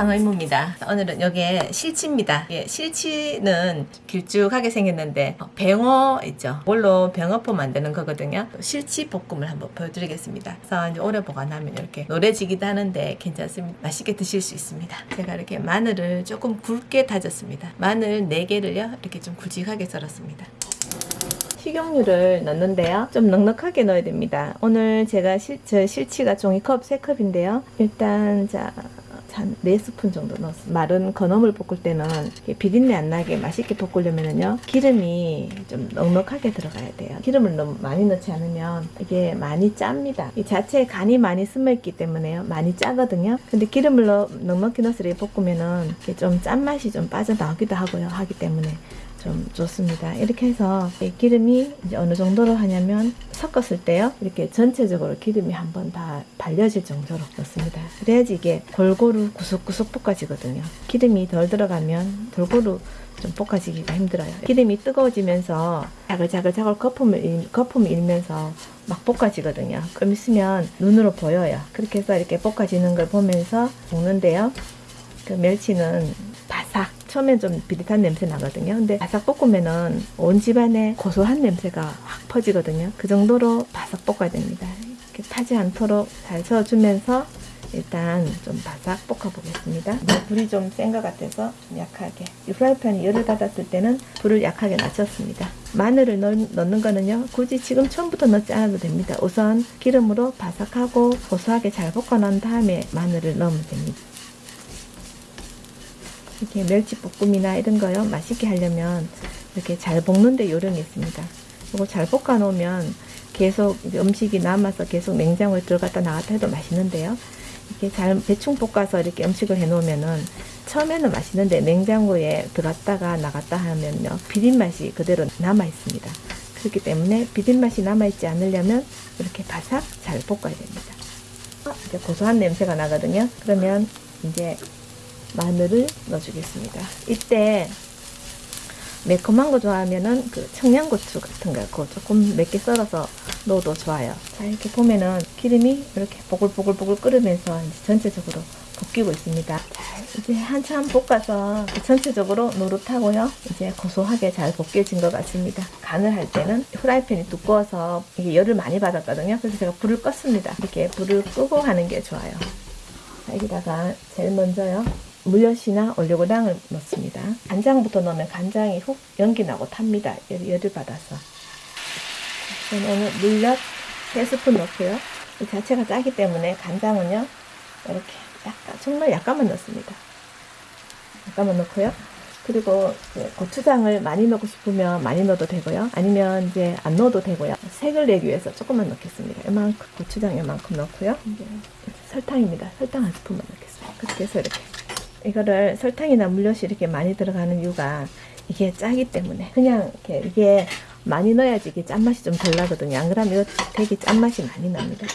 상어 이모입니다. 오늘은 여기에 실치입니다. 예, 실치는 길쭉하게 생겼는데 어, 뱅어 있죠. 뭘로 뱅어포 만드는 거거든요. 또 실치 볶음을 한번 보여드리겠습니다. 그래서 이제 오래 보관하면 이렇게 노래지기도 하는데 괜찮습니다. 맛있게 드실 수 있습니다. 제가 이렇게 마늘을 조금 굵게 다졌습니다. 마늘 4개를요 이렇게 좀 굵직하게 썰었습니다. 식용유를 넣는데요. 좀 넉넉하게 넣어야 됩니다. 오늘 제가 실, 저 실치가 종이컵 3컵인데요. 일단 자, 한 4스푼 정도 넣었어요. 마른 건어물 볶을 때는 비린내 안 나게 맛있게 볶으려면요. 기름이 좀 넉넉하게 들어가야 돼요. 기름을 너무 많이 넣지 않으면 이게 많이 짭니다. 이 자체에 간이 많이 스며있기 때문에요. 많이 짜거든요. 근데 기름을 넣, 넉넉히 넣어서 이렇게 볶으면은 좀 짠맛이 좀 빠져나오기도 하고요. 하기 때문에 좀 좋습니다. 이렇게 해서 이 기름이 이제 어느 정도로 하냐면 섞었을 때요. 이렇게 전체적으로 기름이 한번 다 발려질 정도로 넣습니다. 그래야지 이게 골고루 구석구석 볶아지거든요. 기름이 덜 들어가면 골고루 좀 볶아지기가 힘들어요. 기름이 뜨거워지면서 자글자글자글 거품을, 일- 거품이 일면서 막 볶아지거든요. 좀 있으면 눈으로 보여요. 그렇게 해서 이렇게 볶아지는 걸 보면서 먹는데요. 그 멸치는 처음엔 좀 비릿한 냄새 나거든요. 근데 바삭 볶으면은 온 집안에 고소한 냄새가 확 퍼지거든요. 그 정도로 바삭 볶아야 됩니다. 이렇게 타지 않도록 잘 저어주면서 일단 좀 바삭 볶아 보겠습니다. 불이 좀 센 것 같아서 좀 약하게. 이 프라이팬이 열을 받았을 때는 불을 약하게 낮췄습니다. 마늘을 넣, 넣는 거는요 굳이 지금 처음부터 넣지 않아도 됩니다. 우선 기름으로 바삭하고 고소하게 잘 볶아 놓은 다음에 마늘을 넣으면 됩니다 이렇게 멸치볶음이나 이런 거요 맛있게 하려면 이렇게 잘 볶는데 요령이 있습니다. 이거 잘 볶아 놓으면 계속 음식이 남아서 계속 냉장고에 들어갔다 나갔다 해도 맛있는데요. 이렇게 잘 대충 볶아서 이렇게 음식을 해 놓으면은 처음에는 맛있는데 냉장고에 들어갔다가 나갔다 하면요 비린 맛이 그대로 남아 있습니다. 그렇기 때문에 비린 맛이 남아 있지 않으려면 이렇게 바삭 잘 볶아야 됩니다. 어, 이제 고소한 냄새가 나거든요. 그러면 이제 마늘을 넣어주겠습니다. 이때 매콤한 거 좋아하면은 그 청양고추 같은 거 조금 몇 개 썰어서 넣어도 좋아요. 자 이렇게 보면은 기름이 이렇게 보글보글보글 끓으면서 이제 전체적으로 볶이고 있습니다. 자 이제 한참 볶아서 전체적으로 노릇하고요. 이제 고소하게 잘 볶여진 것 같습니다. 간을 할 때는 후라이팬이 두꺼워서 이게 열을 많이 받았거든요. 그래서 제가 불을 껐습니다. 이렇게 불을 끄고 하는 게 좋아요. 자, 여기다가 제일 먼저요. 물엿이나 올리고당을 넣습니다. 간장부터 넣으면 간장이 훅 연기 나고 탑니다. 열, 열을 받아서. 오늘 물엿 3스푼 넣고요. 이 자체가 짜기 때문에 간장은요. 이렇게 약간 정말 약간만 넣습니다. 약간만 넣고요. 그리고 고추장을 많이 넣고 싶으면 많이 넣어도 되고요. 아니면 이제 안 넣어도 되고요. 색을 내기 위해서 조금만 넣겠습니다. 이만큼 고추장 이만큼 넣고요. 이제 설탕입니다. 설탕 한 스푼만 넣겠습니다. 그렇게 해서 이렇게 이거를 설탕이나 물엿이 이렇게 많이 들어가는 이유가 이게 짜기 때문에 그냥 이렇게 이게 많이 넣어야지 이게 짠맛이 좀 덜 나거든요. 안 그러면 이거 되게 짠맛이 많이 납니다.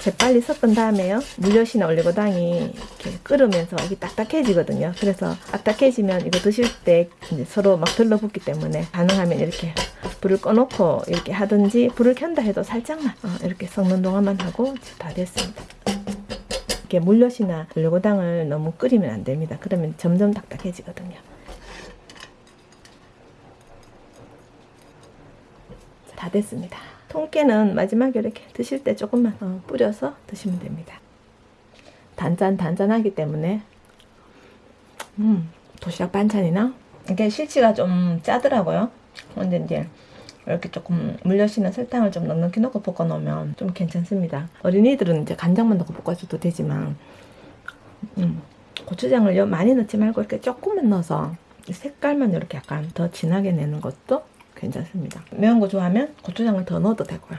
재빨리 섞은 다음에요. 물엿이나 올리고당이 이렇게 끓으면서 이게 딱딱해지거든요. 그래서 딱딱해지면 이거 드실 때 서로 막 들러붙기 때문에 가능하면 이렇게 불을 꺼놓고 이렇게 하든지 불을 켠다 해도 살짝만 어, 이렇게 섞는 동안만 하고 다 됐습니다. 이렇게 물엿이나 올리고당을 너무 끓이면 안 됩니다. 그러면 점점 딱딱해지거든요. 다 됐습니다. 통깨는 마지막에 이렇게 드실 때 조금만 어, 뿌려서 드시면 됩니다. 단짠 단짠하기 때문에 음 도시락 반찬이나 이게 실치가 좀 짜더라고요. 근데 이제 이렇게 조금 물엿이나 설탕을 좀 넉넉히 넣고 볶아 놓으면 좀 괜찮습니다. 어린이들은 이제 간장만 넣고 볶아줘도 되지만 음, 고추장을 요 많이 넣지 말고 이렇게 조금만 넣어서 색깔만 이렇게 약간 더 진하게 내는 것도 괜찮습니다. 매운 거 좋아하면 고추장을 더 넣어도 되고요.